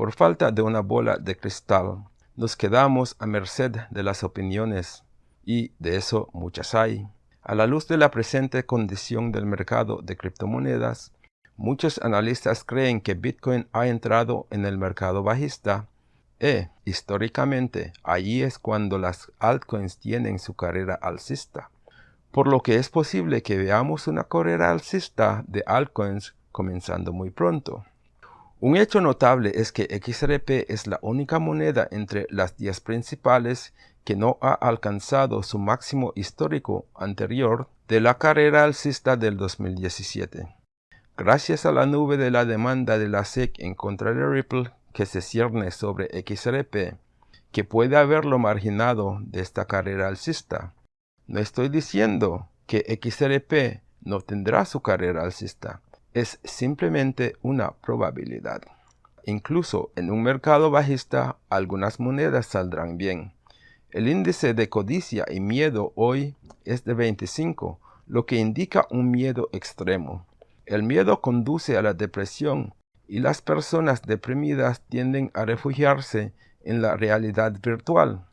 Por falta de una bola de cristal, nos quedamos a merced de las opiniones, y de eso muchas hay. A la luz de la presente condición del mercado de criptomonedas, muchos analistas creen que Bitcoin ha entrado en el mercado bajista e, históricamente, allí es cuando las altcoins tienen su carrera alcista. Por lo que es posible que veamos una carrera alcista de altcoins comenzando muy pronto. Un hecho notable es que XRP es la única moneda entre las 10 principales que no ha alcanzado su máximo histórico anterior de la carrera alcista del 2017. Gracias a la nube de la demanda de la SEC en contra de Ripple que se cierne sobre XRP, que puede haberlo marginado de esta carrera alcista. No estoy diciendo que XRP no tendrá su carrera alcista, es simplemente una probabilidad. Incluso en un mercado bajista, algunas monedas saldrán bien. El índice de codicia y miedo hoy es de 25, lo que indica un miedo extremo. El miedo conduce a la depresión y las personas deprimidas tienden a refugiarse en la realidad virtual.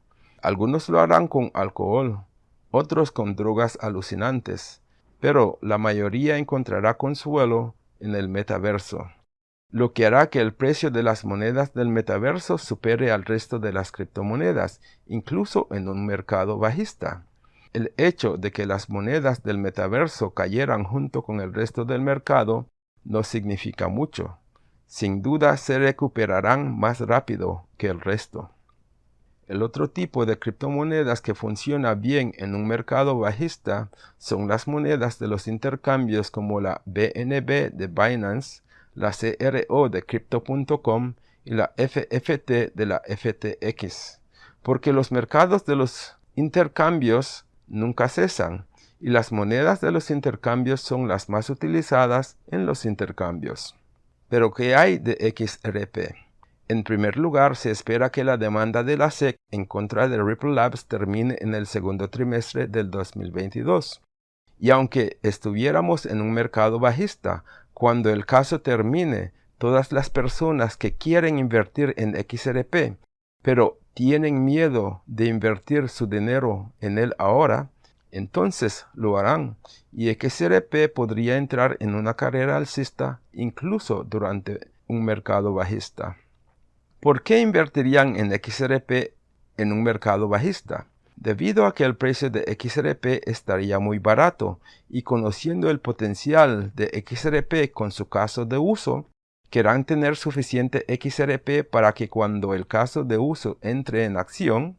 Algunos lo harán con alcohol, otros con drogas alucinantes, pero la mayoría encontrará consuelo en el metaverso lo que hará que el precio de las monedas del metaverso supere al resto de las criptomonedas, incluso en un mercado bajista. El hecho de que las monedas del metaverso cayeran junto con el resto del mercado no significa mucho. Sin duda se recuperarán más rápido que el resto. El otro tipo de criptomonedas que funciona bien en un mercado bajista son las monedas de los intercambios como la BNB de Binance, la CRO de Crypto.com y la FFT de la FTX, porque los mercados de los intercambios nunca cesan y las monedas de los intercambios son las más utilizadas en los intercambios. Pero ¿qué hay de XRP? En primer lugar, se espera que la demanda de la SEC en contra de Ripple Labs termine en el segundo trimestre del 2022. Y aunque estuviéramos en un mercado bajista, cuando el caso termine, todas las personas que quieren invertir en XRP, pero tienen miedo de invertir su dinero en él ahora, entonces lo harán y XRP podría entrar en una carrera alcista incluso durante un mercado bajista. ¿Por qué invertirían en XRP en un mercado bajista? debido a que el precio de XRP estaría muy barato y conociendo el potencial de XRP con su caso de uso, querrán tener suficiente XRP para que cuando el caso de uso entre en acción,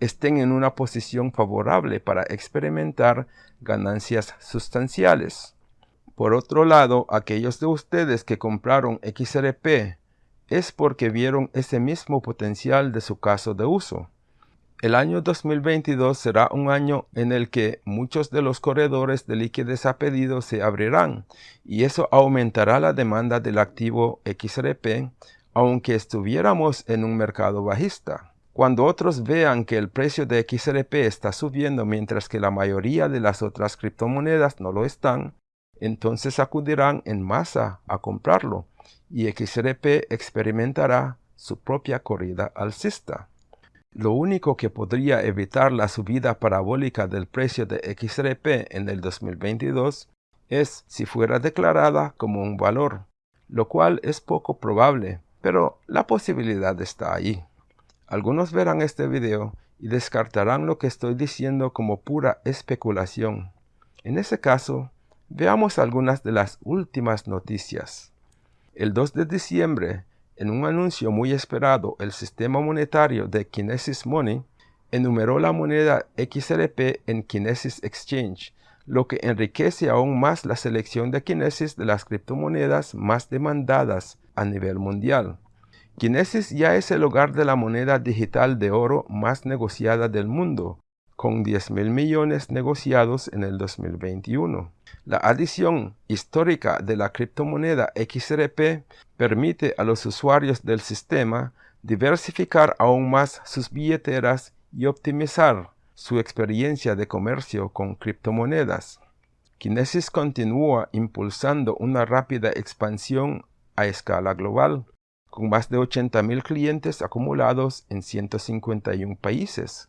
estén en una posición favorable para experimentar ganancias sustanciales. Por otro lado, aquellos de ustedes que compraron XRP es porque vieron ese mismo potencial de su caso de uso. El año 2022 será un año en el que muchos de los corredores de liquidez a pedido se abrirán y eso aumentará la demanda del activo XRP aunque estuviéramos en un mercado bajista. Cuando otros vean que el precio de XRP está subiendo mientras que la mayoría de las otras criptomonedas no lo están, entonces acudirán en masa a comprarlo y XRP experimentará su propia corrida alcista. Lo único que podría evitar la subida parabólica del precio de XRP en el 2022 es si fuera declarada como un valor, lo cual es poco probable, pero la posibilidad está ahí. Algunos verán este video y descartarán lo que estoy diciendo como pura especulación. En ese caso, veamos algunas de las últimas noticias. El 2 de diciembre, en un anuncio muy esperado, el sistema monetario de Kinesis Money enumeró la moneda XRP en Kinesis Exchange, lo que enriquece aún más la selección de Kinesis de las criptomonedas más demandadas a nivel mundial. Kinesis ya es el hogar de la moneda digital de oro más negociada del mundo, con 10 mil millones negociados en el 2021. La adición histórica de la criptomoneda XRP permite a los usuarios del sistema diversificar aún más sus billeteras y optimizar su experiencia de comercio con criptomonedas. Kinesis continúa impulsando una rápida expansión a escala global, con más de 80.000 clientes acumulados en 151 países.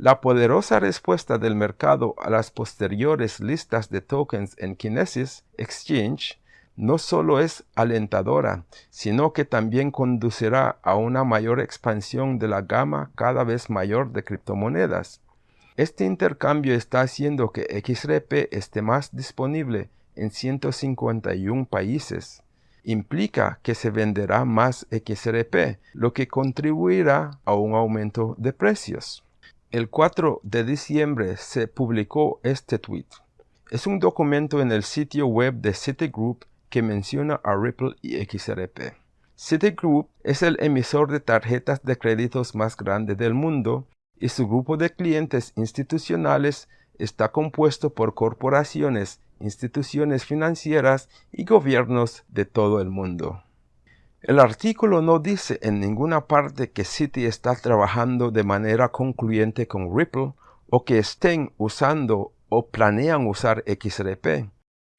La poderosa respuesta del mercado a las posteriores listas de tokens en Kinesis Exchange no solo es alentadora, sino que también conducirá a una mayor expansión de la gama cada vez mayor de criptomonedas. Este intercambio está haciendo que XRP esté más disponible en 151 países. Implica que se venderá más XRP, lo que contribuirá a un aumento de precios. El 4 de diciembre se publicó este tweet. Es un documento en el sitio web de Citigroup que menciona a Ripple y XRP. Citigroup es el emisor de tarjetas de créditos más grande del mundo y su grupo de clientes institucionales está compuesto por corporaciones, instituciones financieras y gobiernos de todo el mundo. El artículo no dice en ninguna parte que Citi está trabajando de manera concluyente con Ripple o que estén usando o planean usar XRP.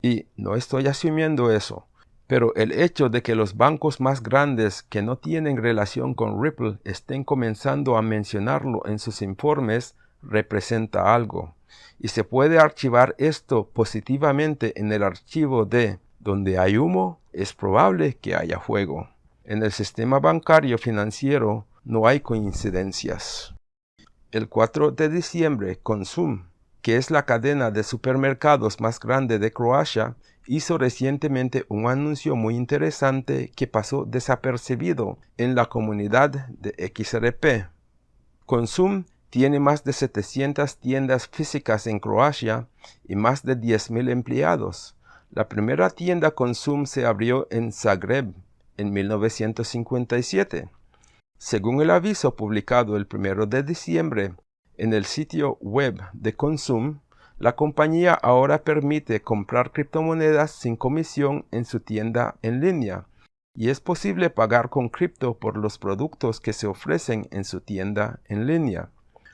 Y no estoy asumiendo eso, pero el hecho de que los bancos más grandes que no tienen relación con Ripple estén comenzando a mencionarlo en sus informes representa algo. Y se puede archivar esto positivamente en el archivo de donde hay humo, es probable que haya fuego. En el sistema bancario financiero no hay coincidencias. El 4 de diciembre, Consum, que es la cadena de supermercados más grande de Croacia, hizo recientemente un anuncio muy interesante que pasó desapercibido en la comunidad de XRP. Consum tiene más de 700 tiendas físicas en Croacia y más de 10.000 empleados. La primera tienda Consum se abrió en Zagreb en 1957. Según el aviso publicado el 1 de diciembre en el sitio web de Consum, la compañía ahora permite comprar criptomonedas sin comisión en su tienda en línea y es posible pagar con cripto por los productos que se ofrecen en su tienda en línea.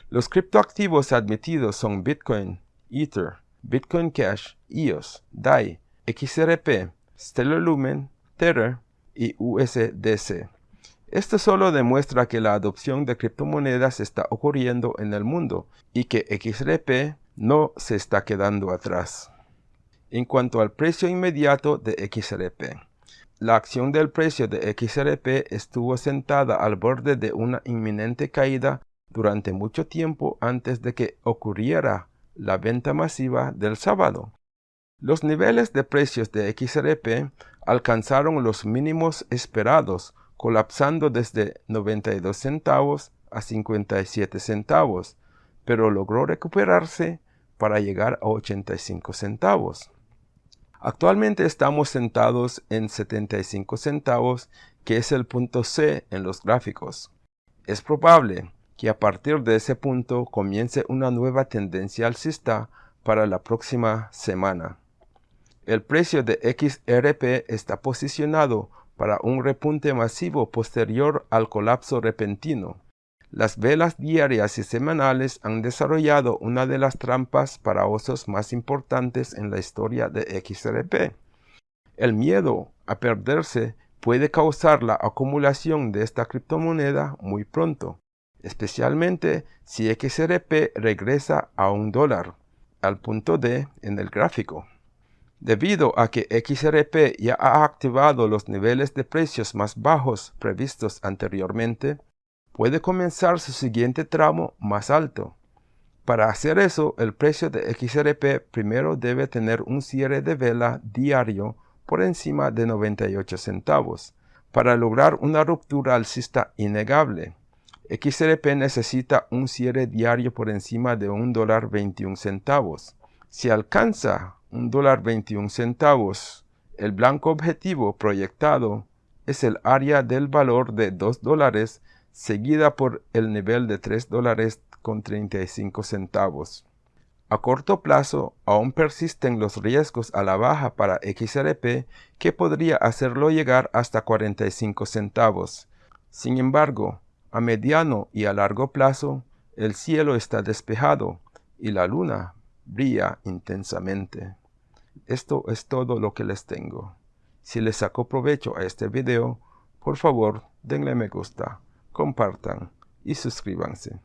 Los criptoactivos admitidos son Bitcoin, Ether, Bitcoin Cash, EOS, DAI, XRP, Stellar Lumen, Tether y USDC. Esto solo demuestra que la adopción de criptomonedas está ocurriendo en el mundo y que XRP no se está quedando atrás. En cuanto al precio inmediato de XRP, la acción del precio de XRP estuvo sentada al borde de una inminente caída durante mucho tiempo antes de que ocurriera la venta masiva del sábado. Los niveles de precios de XRP alcanzaron los mínimos esperados, colapsando desde 92 centavos a 57 centavos, pero logró recuperarse para llegar a 85 centavos. Actualmente estamos sentados en 75 centavos, que es el punto C en los gráficos. Es probable que a partir de ese punto comience una nueva tendencia alcista para la próxima semana. El precio de XRP está posicionado para un repunte masivo posterior al colapso repentino. Las velas diarias y semanales han desarrollado una de las trampas para osos más importantes en la historia de XRP. El miedo a perderse puede causar la acumulación de esta criptomoneda muy pronto especialmente si XRP regresa a un dólar, al punto D en el gráfico. Debido a que XRP ya ha activado los niveles de precios más bajos previstos anteriormente, puede comenzar su siguiente tramo más alto. Para hacer eso, el precio de XRP primero debe tener un cierre de vela diario por encima de 98 centavos, para lograr una ruptura alcista innegable. XRP necesita un cierre diario por encima de un dólar 21 centavos. Si alcanza un dólar 21 centavos, el blanco objetivo proyectado es el área del valor de 2 dólares seguida por el nivel de 3 dólares con 35 centavos. A corto plazo, aún persisten los riesgos a la baja para XRP que podría hacerlo llegar hasta 45 centavos. Sin embargo, a mediano y a largo plazo, el cielo está despejado y la luna brilla intensamente. Esto es todo lo que les tengo. Si les sacó provecho a este video, Por favor, denle me gusta, compartan y suscríbanse.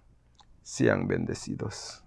Sean bendecidos.